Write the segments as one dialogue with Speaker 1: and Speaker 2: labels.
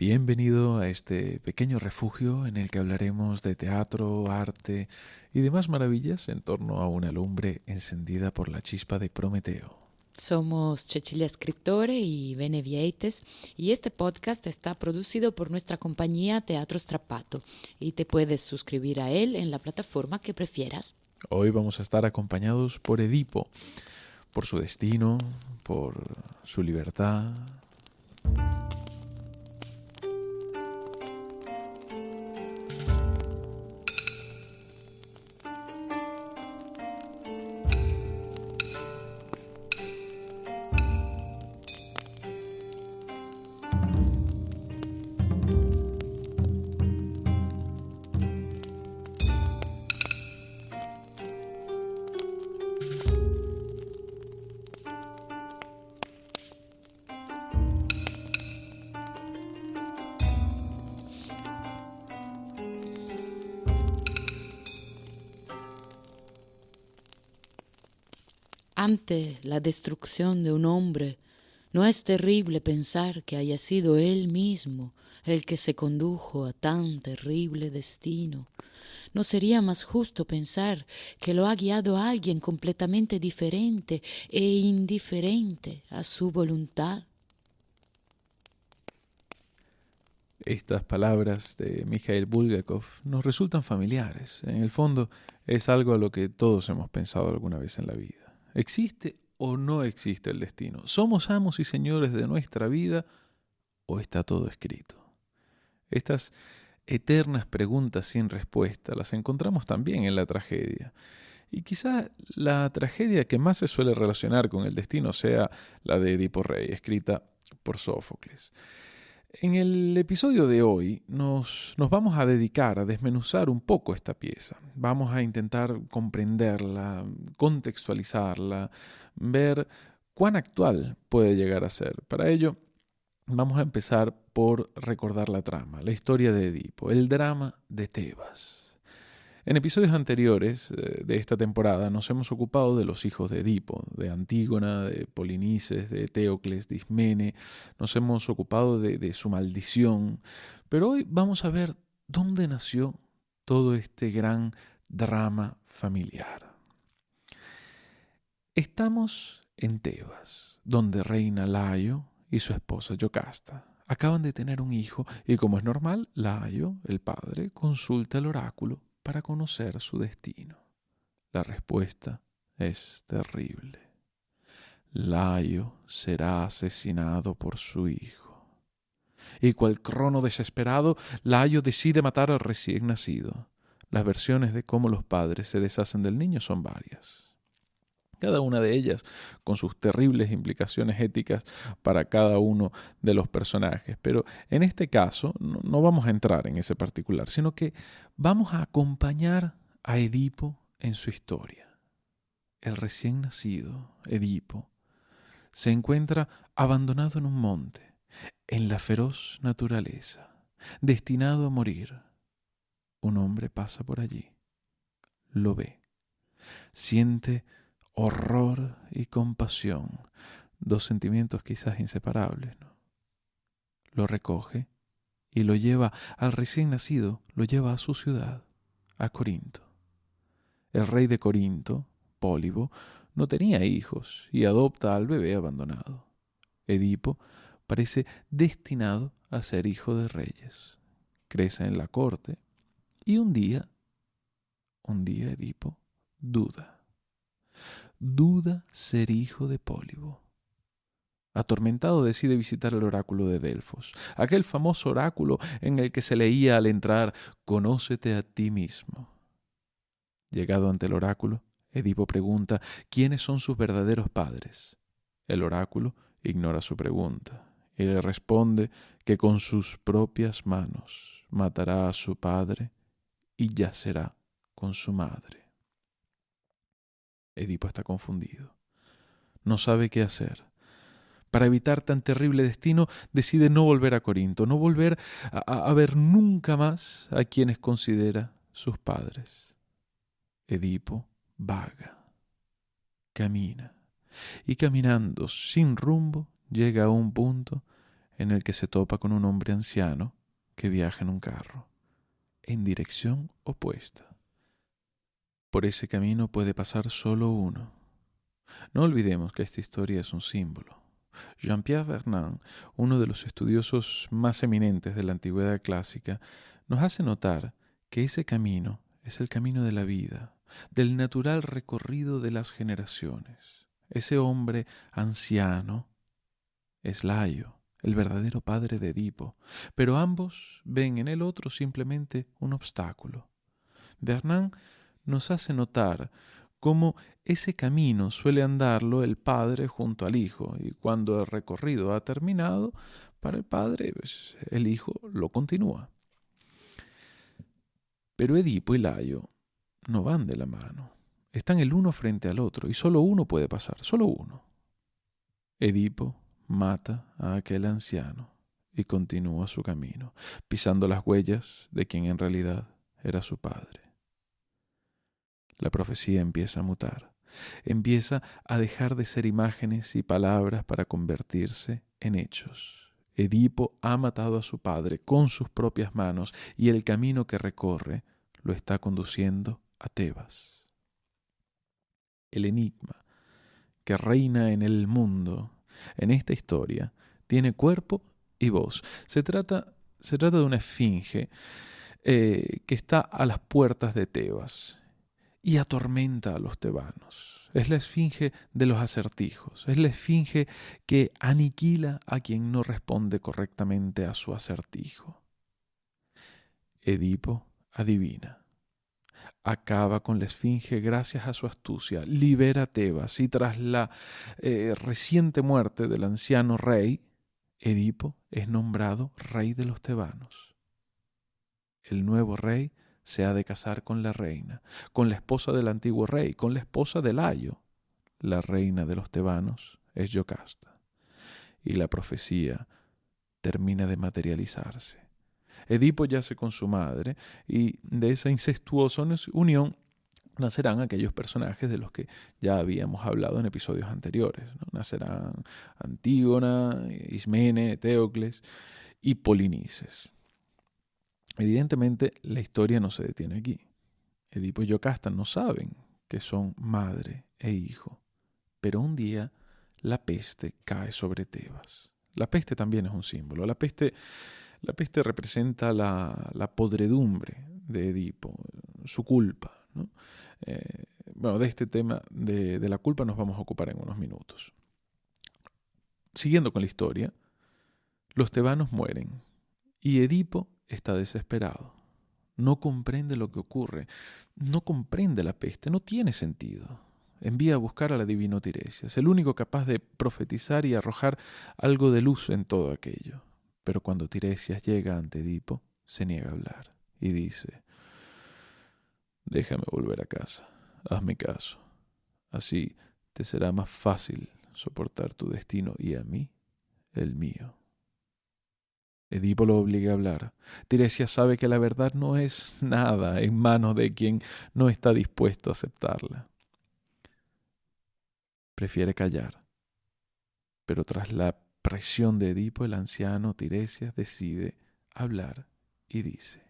Speaker 1: Bienvenido a este pequeño refugio en el que hablaremos de teatro, arte y demás maravillas en torno a una lumbre encendida por la chispa de Prometeo.
Speaker 2: Somos Cecilia Scriptore y Bene Vieites y este podcast está producido por nuestra compañía Teatro Strapato y te puedes suscribir a él en la plataforma que prefieras.
Speaker 1: Hoy vamos a estar acompañados por Edipo, por su destino, por su libertad.
Speaker 2: Ante la destrucción de un hombre, ¿no es terrible pensar que haya sido él mismo el que se condujo a tan terrible destino? ¿No sería más justo pensar que lo ha guiado alguien completamente diferente e indiferente a su voluntad?
Speaker 1: Estas palabras de Mikhail Bulgakov nos resultan familiares. En el fondo es algo a lo que todos hemos pensado alguna vez en la vida. ¿Existe o no existe el destino? ¿Somos amos y señores de nuestra vida o está todo escrito? Estas eternas preguntas sin respuesta las encontramos también en la tragedia. Y quizá la tragedia que más se suele relacionar con el destino sea la de Edipo Rey, escrita por Sófocles. En el episodio de hoy nos, nos, vamos a dedicar a desmenuzar un poco esta pieza. Vamos a intentar comprenderla, contextualizarla, ver cuán actual puede llegar a ser. Para ello, vamos a empezar por recordar la trama, la historia de Edipo, el drama de Tebas. En episodios anteriores eh, de esta temporada nos hemos ocupado de los hijos de Edipo, de Antígona, de Polinices, de Teocles, de Ismene, nos hemos ocupado de, su maldición, pero hoy vamos a ver dónde nació todo este gran drama familiar. Estamos en Tebas, donde reina Layo y su esposa Yocasta. Acaban de tener un hijo y como es normal, Layo, el padre, consulta el oráculo para conocer su destino? La respuesta es terrible. Layo será asesinado por su hijo. Y cual crono desesperado, Layo decide matar al recién nacido. Las versiones de cómo los padres se deshacen del niño son varias. Cada una de ellas con sus terribles implicaciones éticas para cada uno de los personajes. Pero en este caso no, vamos a entrar en ese particular, sino que vamos a acompañar a Edipo en su historia. El recién nacido, Edipo, se encuentra abandonado en un monte, en la feroz naturaleza, destinado a morir. Un hombre pasa por allí, lo ve, siente horror y compasión, dos sentimientos quizás inseparables. ¿no? Lo recoge y lo lleva al recién nacido, lo lleva a su ciudad, a Corinto. El rey de Corinto, Pólibo, no tenía hijos y adopta al bebé abandonado. Edipo parece destinado a ser hijo de reyes. Crece en la corte y un día, un día Edipo duda duda ser hijo de Pólibo. Atormentado decide visitar el oráculo de Delfos, aquel famoso oráculo en el que se leía al entrar Conócete a ti mismo. Llegado ante el oráculo, Edipo pregunta quiénes son sus verdaderos padres. El oráculo ignora su pregunta y le responde que con sus propias manos matará a su padre y yacerá con su madre. Edipo está confundido. No sabe qué hacer. Para evitar tan terrible destino, decide no volver a Corinto, no volver a, ver nunca más a quienes considera sus padres. Edipo vaga, camina, y caminando sin rumbo llega a un punto en el que se topa con un hombre anciano que viaja en un carro, en dirección opuesta. Por ese camino puede pasar solo uno. No olvidemos que esta historia es un símbolo. Jean-Pierre Vernant, uno de los estudiosos más eminentes de la antigüedad clásica, nos hace notar que ese camino es el camino de la vida, del natural recorrido de las generaciones. Ese hombre anciano es Laio, el verdadero padre de Edipo, pero ambos ven en el otro simplemente un obstáculo. Vernant nos hace notar cómo ese camino suele andarlo el padre junto al hijo, y cuando el recorrido ha terminado, para el padre, pues, el hijo lo continúa. Pero Edipo y Laio no van de la mano. Están el uno frente al otro y solo uno puede pasar, solo uno. Edipo mata a aquel anciano y continúa su camino, pisando las huellas de quien en realidad era su padre. La profecía empieza a mutar, empieza a dejar de ser imágenes y palabras para convertirse en hechos. Edipo ha matado a su padre con sus propias manos y el camino que recorre lo está conduciendo a Tebas. El enigma que reina en el mundo, en esta historia, tiene cuerpo y voz. Se trata, se trata de una esfinge eh, que está a las puertas de Tebas y atormenta a los tebanos. Es la esfinge de los acertijos, es la esfinge que aniquila a quien no responde correctamente a su acertijo. Edipo adivina. Acaba con la esfinge gracias a su astucia, libera Tebas y tras la eh, reciente muerte del anciano rey, Edipo es nombrado rey de los tebanos. El nuevo rey se ha de casar con la reina, con la esposa del antiguo rey, con la esposa de Layo. La reina de los tebanos es Yocasta. Y la profecía termina de materializarse. Edipo yace con su madre y de esa incestuosa unión nacerán aquellos personajes de los que ya habíamos hablado en episodios anteriores. Nacerán Antígona, Ismene, Teocles y Polinices. Evidentemente, la historia no se detiene aquí. Edipo y Yocasta no saben que son madre e hijo, pero un día la peste cae sobre Tebas. La peste también es un símbolo. La peste, la peste representa la, podredumbre de Edipo, su culpa. Eh, bueno, de este tema de, de la culpa nos vamos a ocupar en unos minutos. Siguiendo con la historia, los tebanos mueren y Edipo está desesperado. No comprende lo que ocurre. No comprende la peste. No tiene sentido. Envía a buscar a la divino Tiresias, el único capaz de profetizar y arrojar algo de luz en todo aquello. Pero cuando Tiresias llega ante Edipo, se niega a hablar y dice, déjame volver a casa, hazme caso. Así te será más fácil soportar tu destino y a mí el mío. Edipo lo obliga a hablar. Tiresia sabe que la verdad no es nada en manos de quien no está dispuesto a aceptarla. Prefiere callar. Pero tras la presión de Edipo, el anciano Tiresias decide hablar y dice,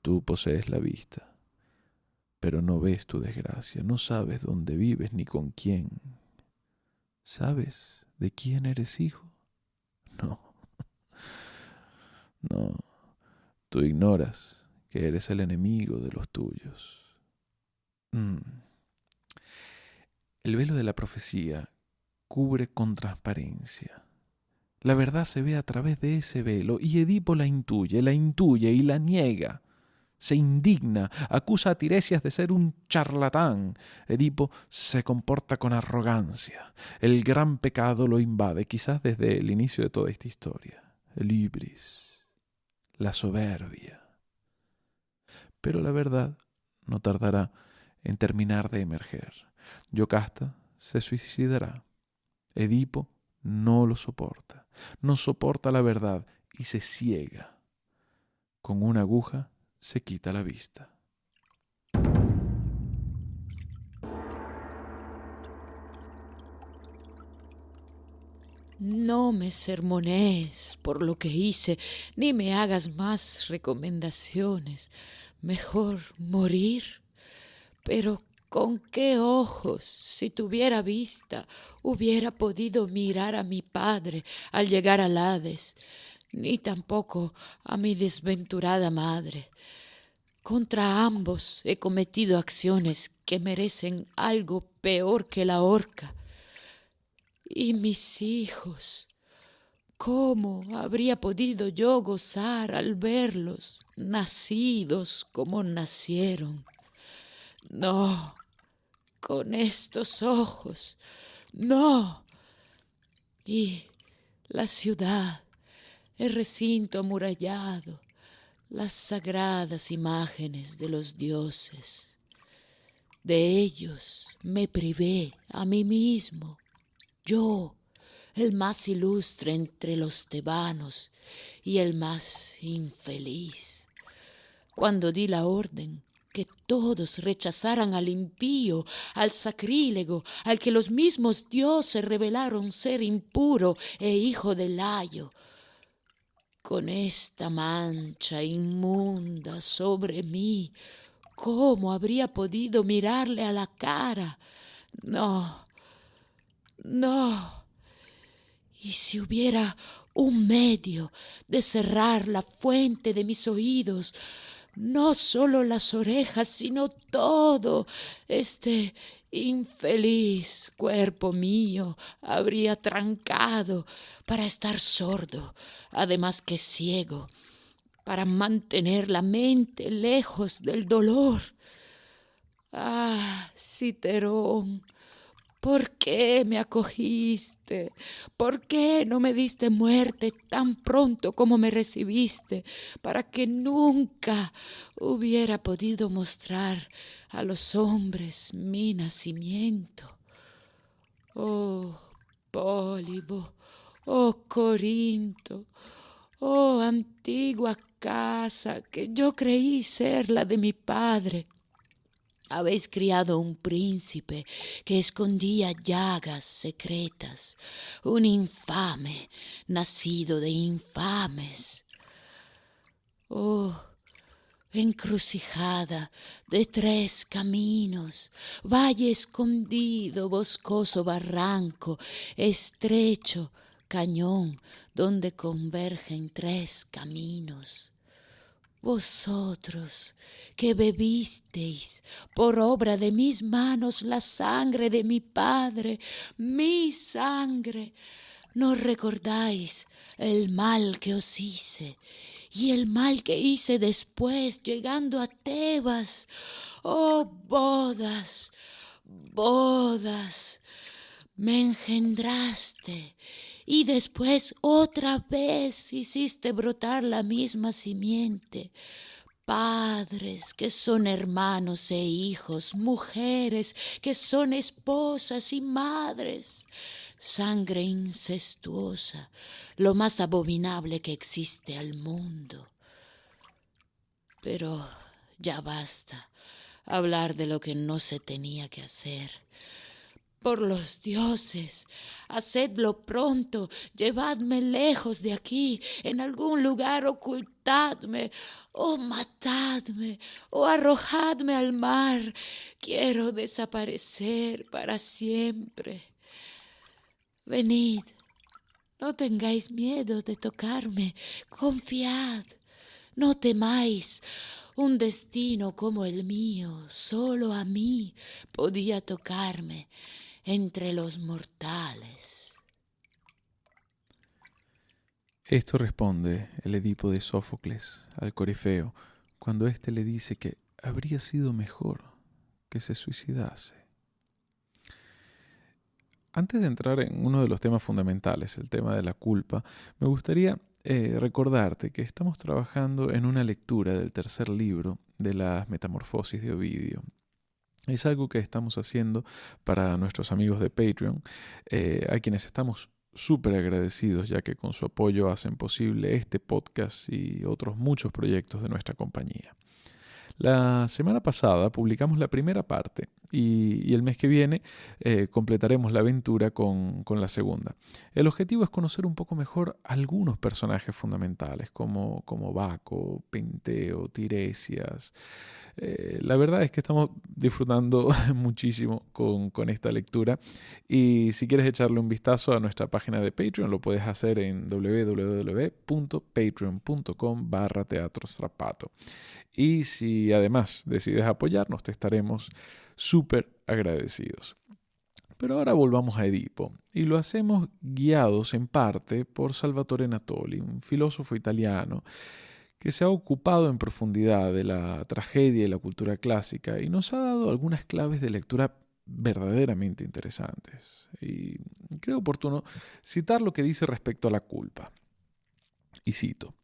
Speaker 1: Tú posees la vista, pero no ves tu desgracia, no sabes dónde vives ni con quién. ¿Sabes de quién eres hijo? No. No. Tú ignoras que eres el enemigo de los tuyos. Mm. El velo de la profecía cubre con transparencia. La verdad se ve a través de ese velo y Edipo la intuye, la intuye y la niega. Se indigna, acusa a Tiresias de ser un charlatán. Edipo se comporta con arrogancia. El gran pecado lo invade, quizás desde el inicio de toda esta historia. El ibris, la soberbia. Pero la verdad no tardará en terminar de emerger. Yocasta se suicidará. Edipo no lo soporta, no soporta la verdad y se ciega. Con una aguja se quita la vista.
Speaker 2: no me sermonees por lo que hice, ni me hagas más recomendaciones. Mejor morir. Pero con qué ojos, si tuviera vista, hubiera podido mirar a mi padre al llegar al Hades, ni tampoco a mi desventurada madre. Contra ambos he cometido acciones que merecen algo peor que la horca. Y mis hijos, ¿cómo habría podido yo gozar al verlos nacidos como nacieron? No, con estos ojos, no. Y la ciudad, el recinto amurallado, las sagradas imágenes de los dioses. De ellos me privé a mí mismo, yo, el más ilustre entre los tebanos y el más infeliz. Cuando di la orden que todos rechazaran al impío, al sacrílego, al que los mismos dioses revelaron ser impuro e hijo del layo, con esta mancha inmunda sobre mí, ¿cómo habría podido mirarle a la cara? No, no. Y si hubiera un medio de cerrar la fuente de mis oídos, no solo las orejas, sino todo este infeliz cuerpo mío habría trancado para estar sordo, además que ciego, para mantener la mente lejos del dolor. Ah, Citerón, ¿Por qué me acogiste? ¿Por qué no me diste muerte tan pronto como me recibiste, para que nunca hubiera podido mostrar a los hombres mi nacimiento? Oh, Pólibo, oh, Corinto, oh, antigua casa que yo creí ser la de mi padre habéis criado un príncipe que escondía llagas secretas, un infame nacido de infames. Oh, encrucijada de tres caminos, valle escondido, boscoso barranco, estrecho cañón donde convergen tres caminos. Vosotros que bebisteis por obra de mis manos la sangre de mi Padre, mi sangre, ¿no recordáis el mal que os hice y el mal que hice después llegando a Tebas? Oh bodas, bodas, me engendraste y después otra vez hiciste brotar la misma simiente. Padres que son hermanos e hijos, mujeres que son esposas y madres, sangre incestuosa, lo más abominable que existe al mundo. Pero ya basta hablar de lo que no se tenía que hacer. Por los dioses, hacedlo pronto, llevadme lejos de aquí, en algún lugar ocultadme, o matadme, o arrojadme al mar. Quiero desaparecer para siempre. Venid, no tengáis miedo de tocarme, confiad, no temáis. Un destino como el mío, solo a mí podía tocarme entre los mortales.
Speaker 1: Esto responde el Edipo de Sófocles al Corifeo cuando éste le dice que habría sido mejor que se suicidase. Antes de entrar en uno de los temas fundamentales, el tema de la culpa, me gustaría eh, recordarte que estamos trabajando en una lectura del tercer libro de las Metamorfosis de Ovidio. Es algo que estamos haciendo para nuestros amigos de Patreon, eh, a quienes estamos súper agradecidos ya que con su apoyo hacen posible este podcast y otros muchos proyectos de nuestra compañía. La semana pasada publicamos la primera parte y, el mes que viene eh, completaremos la aventura con, la segunda. El objetivo es conocer un poco mejor algunos personajes fundamentales, como, como Baco, Penteo, Tiresias. Eh, la verdad es que estamos disfrutando muchísimo con, con, esta lectura y si quieres echarle un vistazo a nuestra página de Patreon lo puedes hacer en www.patreon.com barra y si además decides apoyarnos te estaremos súper agradecidos. Pero ahora volvamos a Edipo, y lo hacemos guiados en parte por Salvatore Natoli, un filósofo italiano que se ha ocupado en profundidad de la tragedia y la cultura clásica y nos ha dado algunas claves de lectura verdaderamente interesantes. Y creo oportuno citar lo que dice respecto a la culpa. Y cito,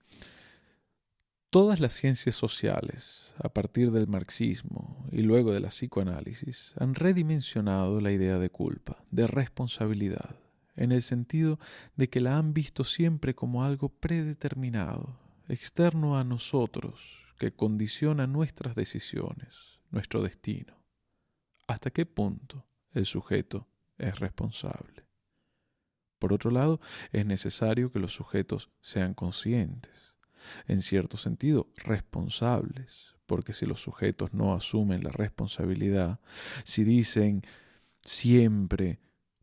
Speaker 1: Todas las ciencias sociales, a partir del marxismo y luego de la psicoanálisis, han redimensionado la idea de culpa, de responsabilidad, en el sentido de que la han visto siempre como algo predeterminado, externo a nosotros, que condiciona nuestras decisiones, nuestro destino. ¿Hasta qué punto el sujeto es responsable? Por otro lado, es necesario que los sujetos sean conscientes en cierto sentido, responsables, porque si los sujetos no asumen la responsabilidad, si dicen siempre,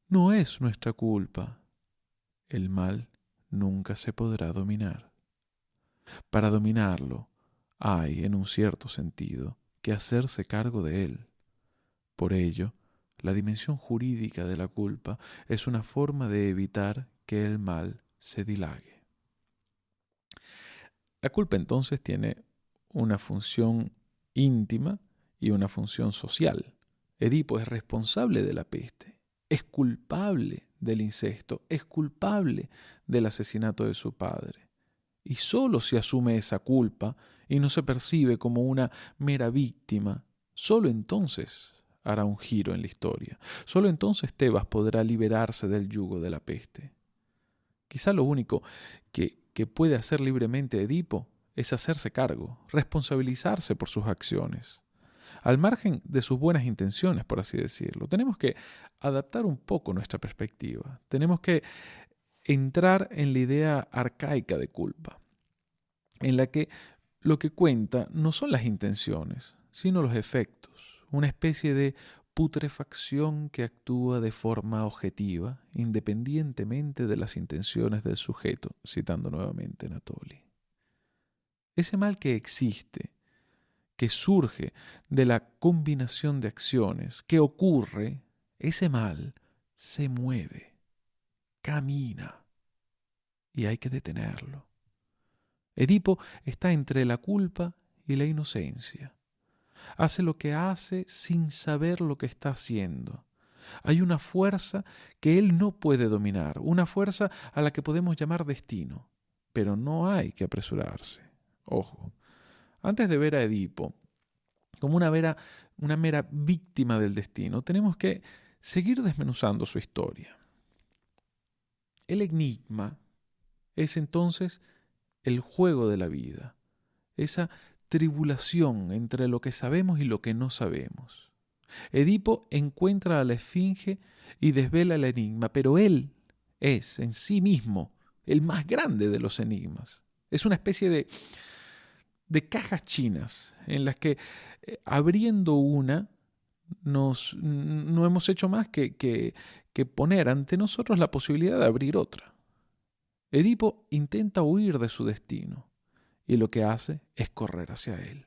Speaker 1: no es nuestra culpa, el mal nunca se podrá dominar. Para dominarlo, hay, en un cierto sentido, que hacerse cargo de él. Por ello, la dimensión jurídica de la culpa es una forma de evitar que el mal se dilague. La culpa entonces tiene una función íntima y una función social. Edipo es responsable de la peste, es culpable del incesto, es culpable del asesinato de su padre. Y solo si asume esa culpa y no se percibe como una mera víctima, solo entonces hará un giro en la historia. Solo entonces Tebas podrá liberarse del yugo de la peste. Quizá lo único que que puede hacer libremente Edipo es hacerse cargo, responsabilizarse por sus acciones, al margen de sus buenas intenciones, por así decirlo. Tenemos que adaptar un poco nuestra perspectiva, tenemos que entrar en la idea arcaica de culpa, en la que lo que cuenta no son las intenciones, sino los efectos, una especie de putrefacción que actúa de forma objetiva, independientemente de las intenciones del sujeto, citando nuevamente Natoli. Ese mal que existe, que surge de la combinación de acciones, que ocurre, ese mal se mueve, camina, y hay que detenerlo. Edipo está entre la culpa y la inocencia hace lo que hace sin saber lo que está haciendo. Hay una fuerza que él no puede dominar, una fuerza a la que podemos llamar destino, pero no hay que apresurarse. Ojo, antes de ver a Edipo como una, una mera víctima del destino, tenemos que seguir desmenuzando su historia. El enigma es entonces el juego de la vida, esa tribulación entre lo que sabemos y lo que no sabemos. Edipo encuentra a la esfinge y desvela el enigma, pero él es en sí mismo el más grande de los enigmas. Es una especie de, de cajas chinas en las que eh, abriendo una nos, no hemos hecho más que, que, que poner ante nosotros la posibilidad de abrir otra. Edipo intenta huir de su destino y lo que hace es correr hacia él.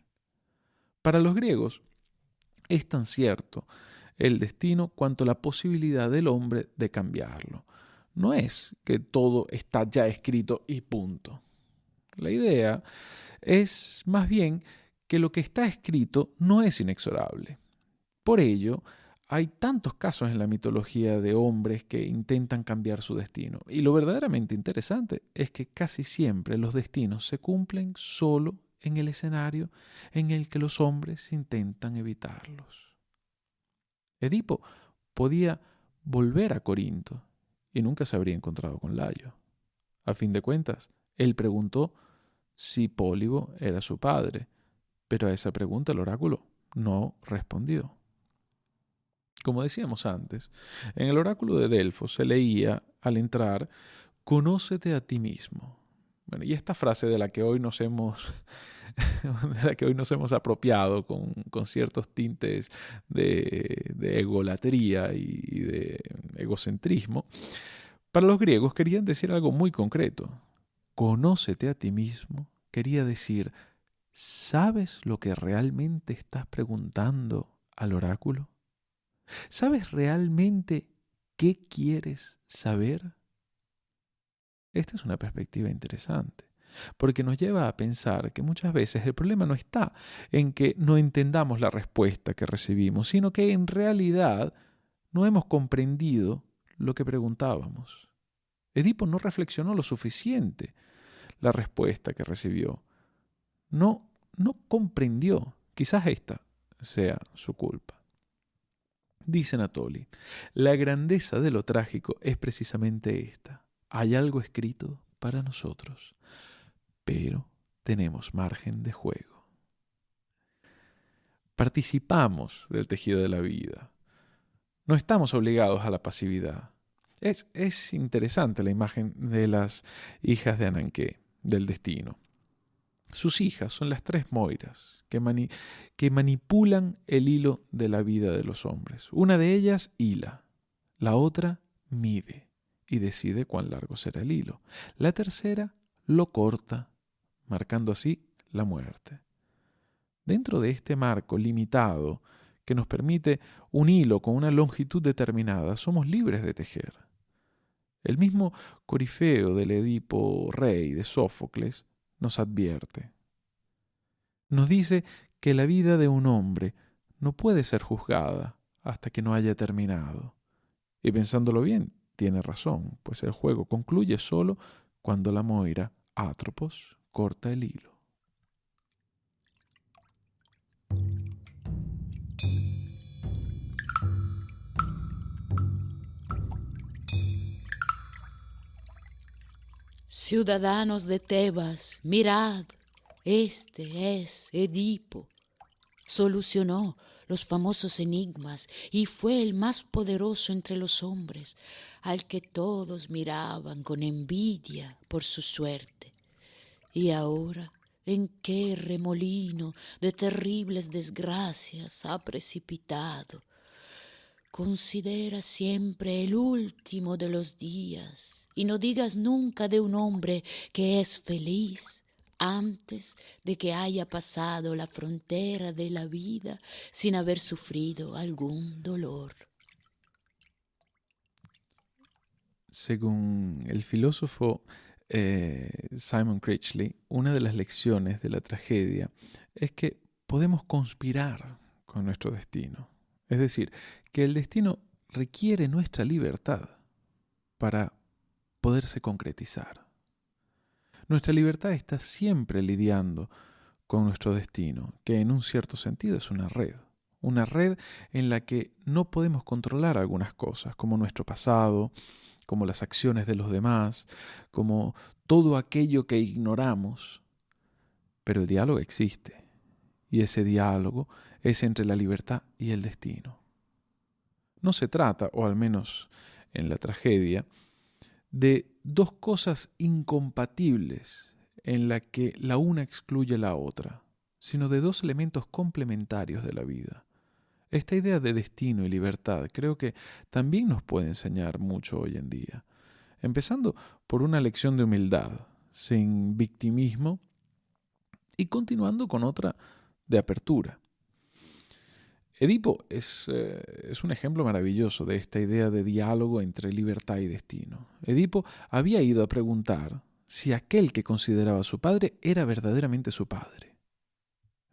Speaker 1: Para los griegos es tan cierto el destino cuanto la posibilidad del hombre de cambiarlo. No es que todo está ya escrito y punto. La idea es más bien que lo que está escrito no es inexorable. Por ello, hay tantos casos en la mitología de hombres que intentan cambiar su destino. Y lo verdaderamente interesante es que casi siempre los destinos se cumplen solo en el escenario en el que los hombres intentan evitarlos. Edipo podía volver a Corinto y nunca se habría encontrado con Layo. A fin de cuentas, él preguntó si Pólibo era su padre, pero a esa pregunta el oráculo no respondió. Como decíamos antes, en el oráculo de Delfos se leía al entrar, conócete a ti mismo. Bueno, y esta frase de la que hoy nos hemos, de la que hoy nos hemos apropiado con, ciertos tintes de, de egolatría y de egocentrismo, para los griegos querían decir algo muy concreto. Conócete a ti mismo quería decir, ¿sabes lo que realmente estás preguntando al oráculo? ¿Sabes realmente qué quieres saber? Esta es una perspectiva interesante, porque nos lleva a pensar que muchas veces el problema no está en que no entendamos la respuesta que recibimos, sino que en realidad no hemos comprendido lo que preguntábamos. Edipo no reflexionó lo suficiente la respuesta que recibió. No, no comprendió. Quizás esta sea su culpa. Dice Natoli, la grandeza de lo trágico es precisamente esta. Hay algo escrito para nosotros, pero tenemos margen de juego. Participamos del tejido de la vida. No estamos obligados a la pasividad. Es, es interesante la imagen de las hijas de Ananqué, del destino. Sus hijas son las tres Moiras, que, manipulan el hilo de la vida de los hombres. Una de ellas hila, la otra mide y decide cuán largo será el hilo. La tercera lo corta, marcando así la muerte. Dentro de este marco limitado que nos permite un hilo con una longitud determinada, somos libres de tejer. El mismo Corifeo del Edipo Rey de Sófocles nos advierte nos dice que la vida de un hombre no puede ser juzgada hasta que no haya terminado. Y pensándolo bien, tiene razón, pues el juego concluye solo cuando la Moira, Atropos, corta el hilo.
Speaker 2: Ciudadanos de Tebas, mirad, este es Edipo. Solucionó los famosos enigmas y fue el más poderoso entre los hombres, al que todos miraban con envidia por su suerte. Y ahora, ¿en qué remolino de terribles desgracias ha precipitado? Considera siempre el último de los días y no digas nunca de un hombre que es feliz antes de que haya pasado la frontera de la vida sin haber sufrido algún dolor.
Speaker 1: Según el filósofo eh, Simon Critchley, una de las lecciones de la tragedia es que podemos conspirar con nuestro destino. Es decir, que el destino requiere nuestra libertad para poderse concretizar. Nuestra libertad está siempre lidiando con nuestro destino, que en un cierto sentido es una red. Una red en la que no podemos controlar algunas cosas, como nuestro pasado, como las acciones de los demás, como todo aquello que ignoramos. Pero el diálogo existe, y ese diálogo es entre la libertad y el destino. No se trata, o al menos en la tragedia, de dos cosas incompatibles en la que la una excluye la otra, sino de dos elementos complementarios de la vida. Esta idea de destino y libertad creo que también nos puede enseñar mucho hoy en día, empezando por una lección de humildad, sin victimismo, y continuando con otra de apertura. Edipo es, eh, es, un ejemplo maravilloso de esta idea de diálogo entre libertad y destino. Edipo había ido a preguntar si aquel que consideraba su padre era verdaderamente su padre.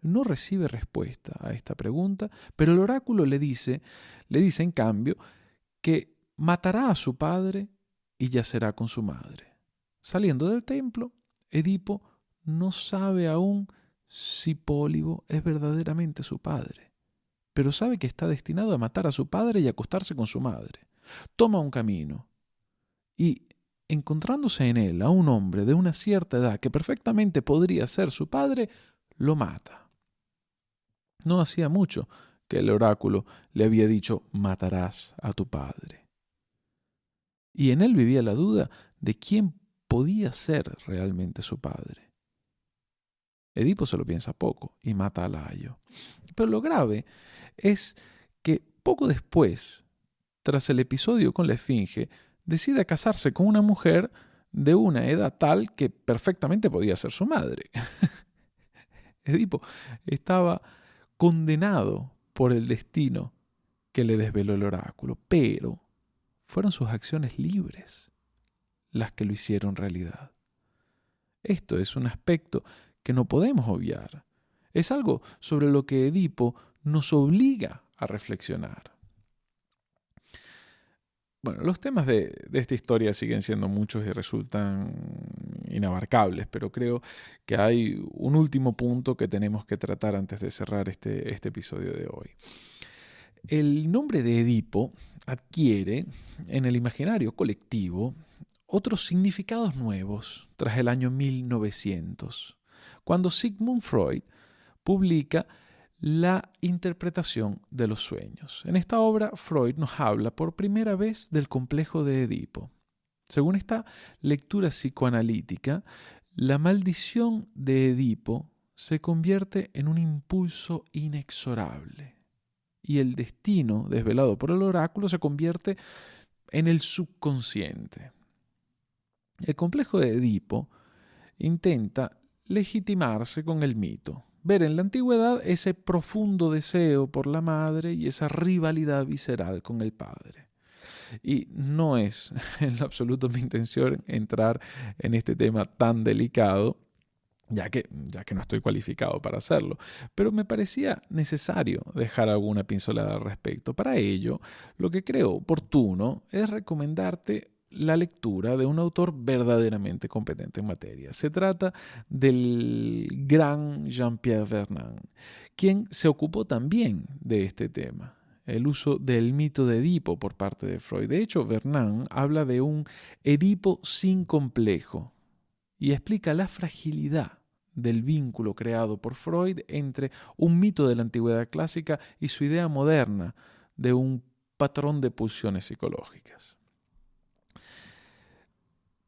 Speaker 1: No recibe respuesta a esta pregunta, pero el oráculo le dice, le dice en cambio, que matará a su padre y yacerá con su madre. Saliendo del templo, Edipo no sabe aún si Pólibo es verdaderamente su padre pero sabe que está destinado a matar a su padre y acostarse con su madre. Toma un camino y, encontrándose en él a un hombre de una cierta edad que perfectamente podría ser su padre, lo mata. No hacía mucho que el oráculo le había dicho matarás a tu padre. Y en él vivía la duda de quién podía ser realmente su padre. Edipo se lo piensa poco y mata a Layo. Pero lo grave es que poco después, tras el episodio con la Esfinge, decide casarse con una mujer de una edad tal que perfectamente podía ser su madre. Edipo estaba condenado por el destino que le desveló el oráculo, pero fueron sus acciones libres las que lo hicieron realidad. Esto es un aspecto que no podemos obviar. Es algo sobre lo que Edipo nos obliga a reflexionar. Bueno, los temas de, esta historia siguen siendo muchos y resultan inabarcables, pero creo que hay un último punto que tenemos que tratar antes de cerrar este, este episodio de hoy. El nombre de Edipo adquiere en el imaginario colectivo otros significados nuevos tras el año 1900, cuando Sigmund Freud publica la interpretación de los sueños. En esta obra, Freud nos habla por primera vez del complejo de Edipo. Según esta lectura psicoanalítica, la maldición de Edipo se convierte en un impulso inexorable y el destino desvelado por el oráculo se convierte en el subconsciente. El complejo de Edipo intenta legitimarse con el mito, ver en la antigüedad ese profundo deseo por la madre y esa rivalidad visceral con el padre. Y no es en lo absoluto mi intención entrar en este tema tan delicado, ya que, ya que no estoy cualificado para hacerlo, pero me parecía necesario dejar alguna pincelada al respecto. Para ello, lo que creo oportuno es recomendarte la lectura de un autor verdaderamente competente en materia. Se trata del gran Jean-Pierre Vernant, quien se ocupó también de este tema el uso del mito de Edipo por parte de Freud. De hecho, Vernant habla de un Edipo sin complejo y explica la fragilidad del vínculo creado por Freud entre un mito de la antigüedad clásica y su idea moderna de un patrón de pulsiones psicológicas.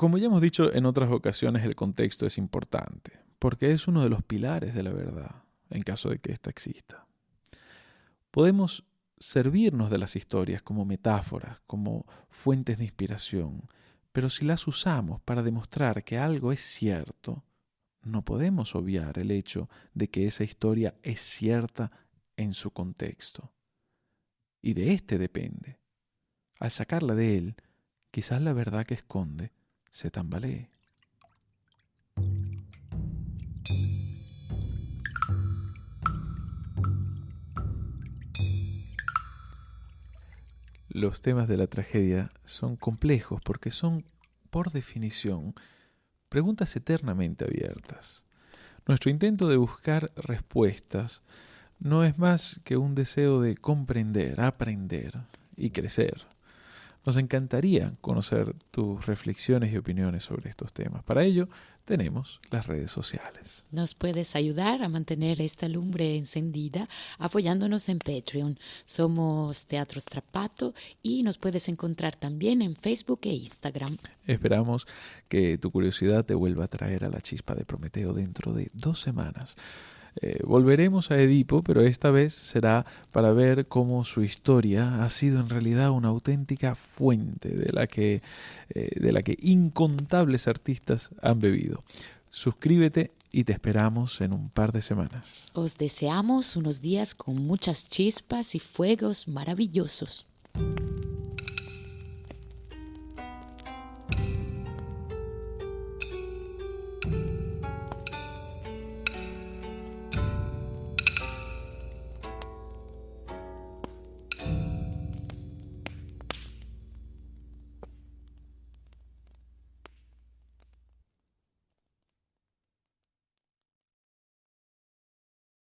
Speaker 1: Como ya hemos dicho en otras ocasiones, el contexto es importante, porque es uno de los pilares de la verdad, en caso de que ésta exista. Podemos servirnos de las historias como metáforas, como fuentes de inspiración, pero si las usamos para demostrar que algo es cierto, no podemos obviar el hecho de que esa historia es cierta en su contexto. Y de éste depende. Al sacarla de él, quizás la verdad que esconde se tambalee. Los temas de la tragedia son complejos porque son, por definición, preguntas eternamente abiertas. Nuestro intento de buscar respuestas no es más que un deseo de comprender, aprender y crecer. Nos encantaría conocer tus reflexiones y opiniones sobre estos temas. Para ello, tenemos las redes sociales.
Speaker 2: Nos puedes ayudar a mantener esta lumbre encendida apoyándonos en Patreon. Somos Teatro Strapato y nos puedes encontrar también en Facebook e Instagram.
Speaker 1: Esperamos que tu curiosidad te vuelva a traer a la chispa de Prometeo dentro de dos semanas. Eh, volveremos a Edipo, pero esta vez será para ver cómo su historia ha sido en realidad una auténtica fuente de la que, eh, de la que incontables artistas han bebido. Suscríbete y te esperamos en un par de semanas.
Speaker 2: Os deseamos unos días con muchas chispas y fuegos maravillosos.